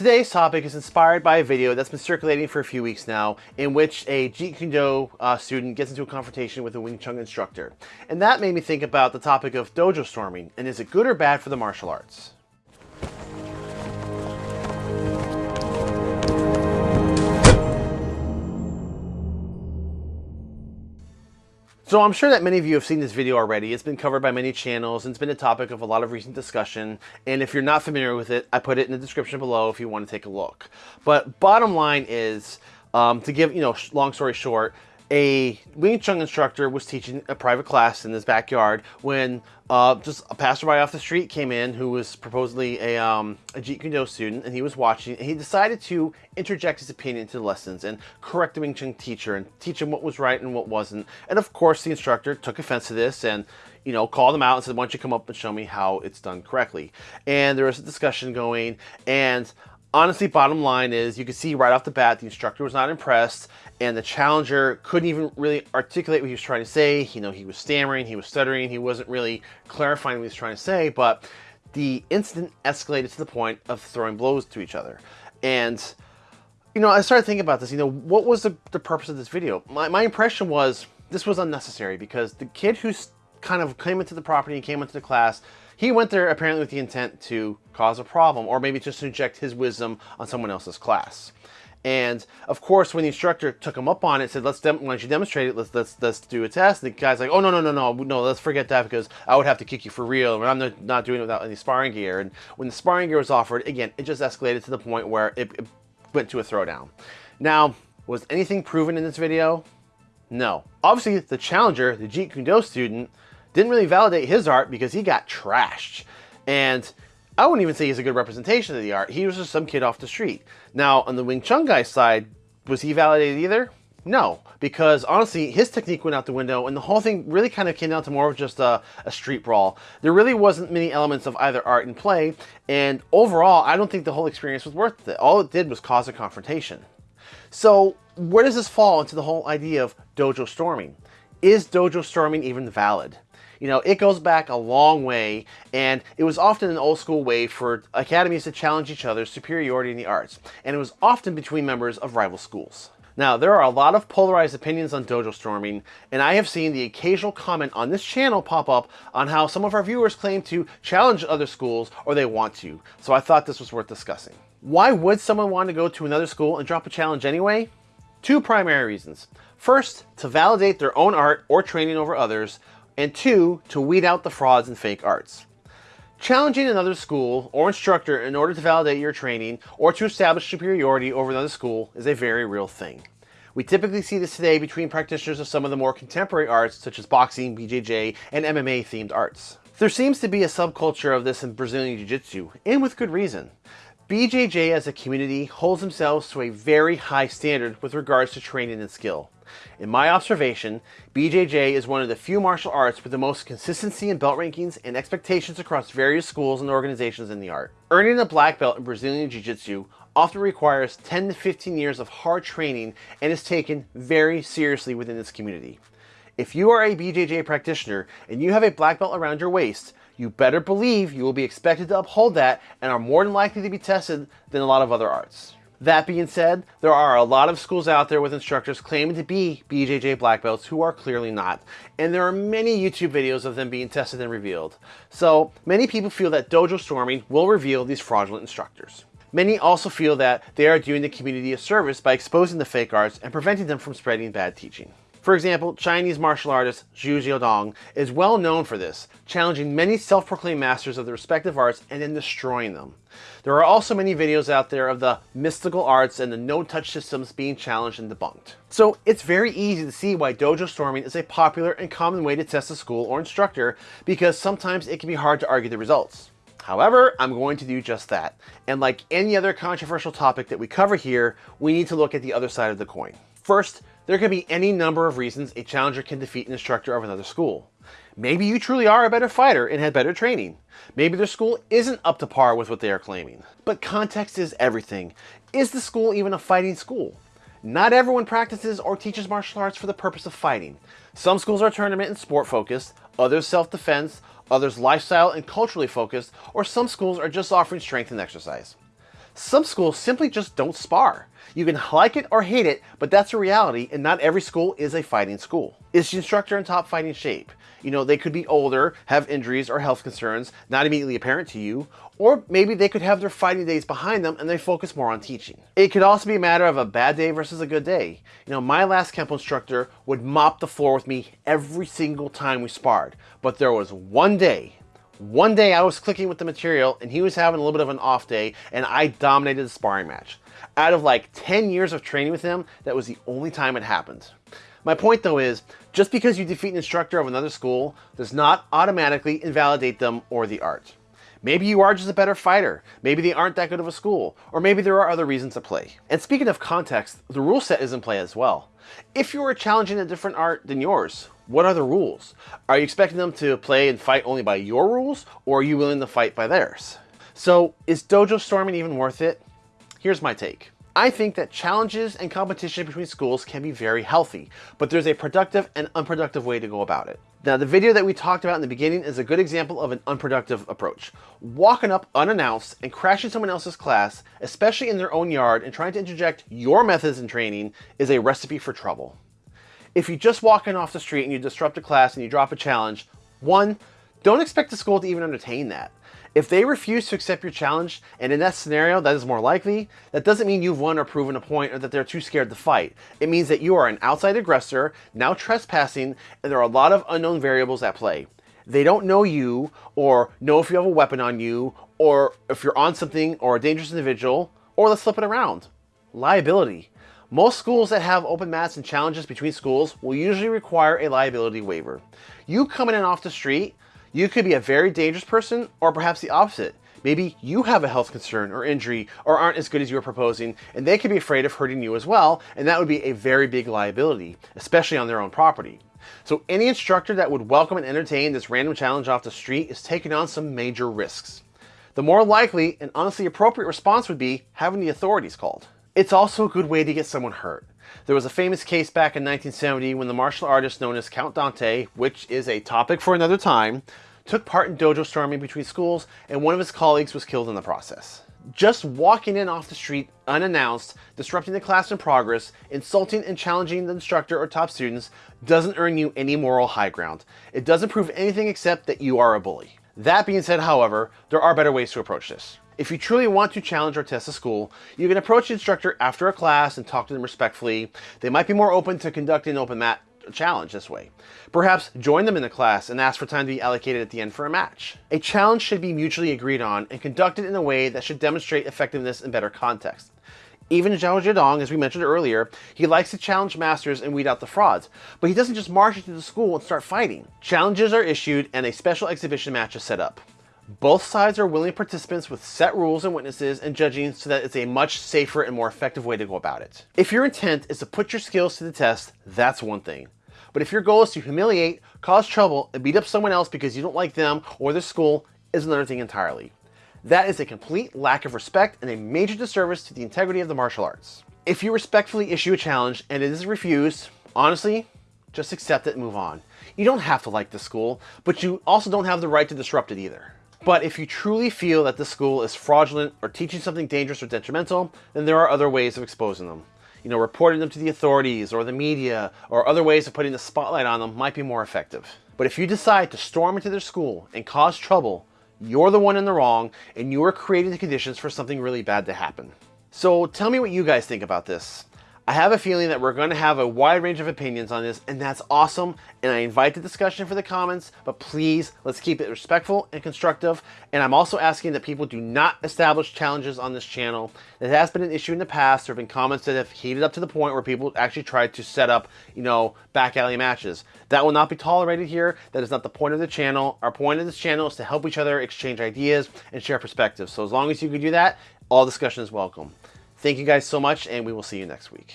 Today's topic is inspired by a video that's been circulating for a few weeks now in which a Jeet Kune Do uh, student gets into a confrontation with a Wing Chun instructor. And that made me think about the topic of dojo storming and is it good or bad for the martial arts? So I'm sure that many of you have seen this video already. It's been covered by many channels and it's been a topic of a lot of recent discussion. And if you're not familiar with it, I put it in the description below if you want to take a look. But bottom line is, um, to give, you know, long story short, a Wing Chun instructor was teaching a private class in his backyard when uh, just a passerby off the street came in who was supposedly a, um, a Jeet Kune Do student and he was watching and he decided to interject his opinion into the lessons and correct the Wing Chun teacher and teach him what was right and what wasn't. And of course the instructor took offense to this and you know, called him out and said, why don't you come up and show me how it's done correctly? And there was a discussion going and honestly, bottom line is you can see right off the bat the instructor was not impressed and the challenger couldn't even really articulate what he was trying to say. You know, he was stammering, he was stuttering, he wasn't really clarifying what he was trying to say, but the incident escalated to the point of throwing blows to each other. And, you know, I started thinking about this, you know, what was the, the purpose of this video? My, my impression was this was unnecessary because the kid who kind of came into the property and came into the class he went there apparently with the intent to cause a problem or maybe just to inject his wisdom on someone else's class. And of course, when the instructor took him up on it, said, "Let's why don't you demonstrate it? Let's let's let's do a test." The guy's like, "Oh no no no no no! Let's forget that because I would have to kick you for real, and I'm not doing it without any sparring gear." And when the sparring gear was offered, again, it just escalated to the point where it, it went to a throwdown. Now, was anything proven in this video? No. Obviously, the challenger, the Jeet Kune Do student, didn't really validate his art because he got trashed. And I wouldn't even say he's a good representation of the art. He was just some kid off the street. Now, on the Wing Chun guy's side, was he validated either? No, because honestly, his technique went out the window and the whole thing really kind of came down to more of just a, a, street brawl. There really wasn't many elements of either art and play, and overall, I don't think the whole experience was worth it. All it did was cause a confrontation. So, where does this fall into the whole idea of dojo storming? Is dojo storming even valid? You know, it goes back a long way, and it was often an old school way for academies to challenge each other's superiority in the arts, and it was often between members of rival schools. Now, there are a lot of polarized opinions on dojo storming, and I have seen the occasional comment on this channel pop up on how some of our viewers claim to challenge other schools or they want to, so I thought this was worth discussing. Why would someone want to go to another school and drop a challenge anyway? Two primary reasons. First, to validate their own art or training over others, and two, to weed out the frauds and fake arts. Challenging another school or instructor in order to validate your training or to establish superiority over another school is a very real thing. We typically see this today between practitioners of some of the more contemporary arts such as boxing, BJJ, and MMA themed arts. There seems to be a subculture of this in Brazilian Jiu-Jitsu, and with good reason. BJJ as a community holds themselves to a very high standard with regards to training and skill. In my observation, BJJ is one of the few martial arts with the most consistency in belt rankings and expectations across various schools and organizations in the art. Earning a black belt in Brazilian Jiu-Jitsu often requires 10 to 15 years of hard training and is taken very seriously within this community. If you are a BJJ practitioner and you have a black belt around your waist, you better believe you will be expected to uphold that and are more than likely to be tested than a lot of other arts. That being said, there are a lot of schools out there with instructors claiming to be BJJ black belts who are clearly not, and there are many YouTube videos of them being tested and revealed. So many people feel that dojo storming will reveal these fraudulent instructors. Many also feel that they are doing the community a service by exposing the fake arts and preventing them from spreading bad teaching. For example, Chinese martial artist Xu Xiaodong is well known for this, challenging many self-proclaimed masters of the respective arts and then destroying them. There are also many videos out there of the mystical arts and the no-touch systems being challenged and debunked. So it's very easy to see why dojo storming is a popular and common way to test a school or instructor because sometimes it can be hard to argue the results. However, I'm going to do just that. And like any other controversial topic that we cover here, we need to look at the other side of the coin. First, there can be any number of reasons a challenger can defeat an instructor of another school. Maybe you truly are a better fighter and had better training. Maybe their school isn't up to par with what they are claiming. But context is everything. Is the school even a fighting school? Not everyone practices or teaches martial arts for the purpose of fighting. Some schools are tournament and sport focused, others self-defense, others lifestyle and culturally focused, or some schools are just offering strength and exercise. Some schools simply just don't spar. You can like it or hate it, but that's a reality, and not every school is a fighting school. Is the instructor in top fighting shape? You know, they could be older, have injuries or health concerns, not immediately apparent to you, or maybe they could have their fighting days behind them and they focus more on teaching. It could also be a matter of a bad day versus a good day. You know, my last Kempo instructor would mop the floor with me every single time we sparred, but there was one day one day I was clicking with the material and he was having a little bit of an off day and I dominated the sparring match. Out of like 10 years of training with him, that was the only time it happened. My point though is, just because you defeat an instructor of another school does not automatically invalidate them or the art. Maybe you are just a better fighter, maybe they aren't that good of a school, or maybe there are other reasons at play. And speaking of context, the rule set is in play as well. If you are challenging a different art than yours, what are the rules? Are you expecting them to play and fight only by your rules, or are you willing to fight by theirs? So is dojo storming even worth it? Here's my take. I think that challenges and competition between schools can be very healthy, but there's a productive and unproductive way to go about it. Now, the video that we talked about in the beginning is a good example of an unproductive approach. Walking up unannounced and crashing someone else's class, especially in their own yard, and trying to interject your methods in training is a recipe for trouble. If you just walk in off the street and you disrupt a class and you drop a challenge, one, don't expect the school to even entertain that. If they refuse to accept your challenge, and in that scenario that is more likely, that doesn't mean you've won or proven a point or that they're too scared to fight. It means that you are an outside aggressor, now trespassing, and there are a lot of unknown variables at play. They don't know you, or know if you have a weapon on you, or if you're on something or a dangerous individual, or let's flip it around. Liability. Most schools that have open mats and challenges between schools will usually require a liability waiver. You coming in off the street, you could be a very dangerous person or perhaps the opposite. Maybe you have a health concern or injury or aren't as good as you were proposing and they could be afraid of hurting you as well and that would be a very big liability, especially on their own property. So any instructor that would welcome and entertain this random challenge off the street is taking on some major risks. The more likely and honestly appropriate response would be having the authorities called. It's also a good way to get someone hurt. There was a famous case back in 1970 when the martial artist known as Count Dante, which is a topic for another time, took part in dojo storming between schools and one of his colleagues was killed in the process. Just walking in off the street unannounced, disrupting the class in progress, insulting and challenging the instructor or top students doesn't earn you any moral high ground. It doesn't prove anything except that you are a bully. That being said, however, there are better ways to approach this. If you truly want to challenge or test a school, you can approach the instructor after a class and talk to them respectfully. They might be more open to conducting an open mat challenge this way. Perhaps join them in the class and ask for time to be allocated at the end for a match. A challenge should be mutually agreed on and conducted in a way that should demonstrate effectiveness in better context. Even Xu Xiaodong, as we mentioned earlier, he likes to challenge masters and weed out the frauds, but he doesn't just march into the school and start fighting. Challenges are issued and a special exhibition match is set up. Both sides are willing participants with set rules and witnesses and judging so that it's a much safer and more effective way to go about it. If your intent is to put your skills to the test, that's one thing. But if your goal is to humiliate, cause trouble, and beat up someone else because you don't like them or their school, is another thing entirely. That is a complete lack of respect and a major disservice to the integrity of the martial arts. If you respectfully issue a challenge and it is refused, honestly, just accept it and move on. You don't have to like the school, but you also don't have the right to disrupt it either. But if you truly feel that the school is fraudulent or teaching something dangerous or detrimental, then there are other ways of exposing them. You know, reporting them to the authorities or the media or other ways of putting the spotlight on them might be more effective. But if you decide to storm into their school and cause trouble, you're the one in the wrong and you are creating the conditions for something really bad to happen. So tell me what you guys think about this. I have a feeling that we're going to have a wide range of opinions on this, and that's awesome. And I invite the discussion for the comments, but please, let's keep it respectful and constructive. And I'm also asking that people do not establish challenges on this channel. It has been an issue in the past. There have been comments that have heated up to the point where people actually tried to set up, you know, back alley matches. That will not be tolerated here. That is not the point of the channel. Our point of this channel is to help each other exchange ideas and share perspectives. So as long as you can do that, all discussion is welcome. Thank you guys so much, and we will see you next week.